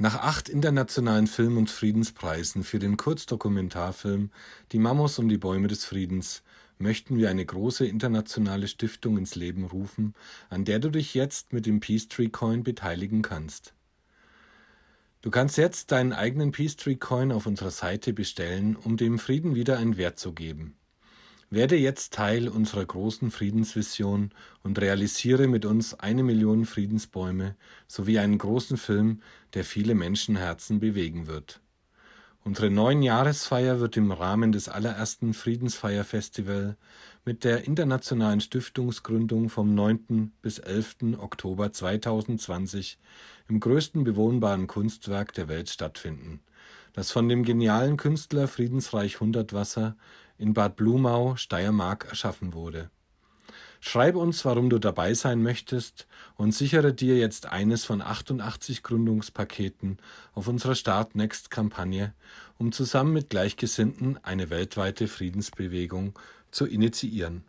Nach acht internationalen Film- und Friedenspreisen für den Kurzdokumentarfilm Die Mamos um die Bäume des Friedens möchten wir eine große internationale Stiftung ins Leben rufen, an der du dich jetzt mit dem Peacetree Coin beteiligen kannst. Du kannst jetzt deinen eigenen Peacetree Coin auf unserer Seite bestellen, um dem Frieden wieder einen Wert zu geben. Werde jetzt Teil unserer großen Friedensvision und realisiere mit uns eine Million Friedensbäume sowie einen großen Film, der viele Menschenherzen bewegen wird. Unsere Neunjahresfeier wird im Rahmen des allerersten Friedensfeierfestival mit der internationalen Stiftungsgründung vom 9. bis 11. Oktober 2020 im größten bewohnbaren Kunstwerk der Welt stattfinden, das von dem genialen Künstler Friedensreich Hundertwasser in Bad Blumau, Steiermark erschaffen wurde. Schreib uns, warum du dabei sein möchtest und sichere dir jetzt eines von 88 Gründungspaketen auf unserer Start Next Kampagne, um zusammen mit Gleichgesinnten eine weltweite Friedensbewegung zu initiieren.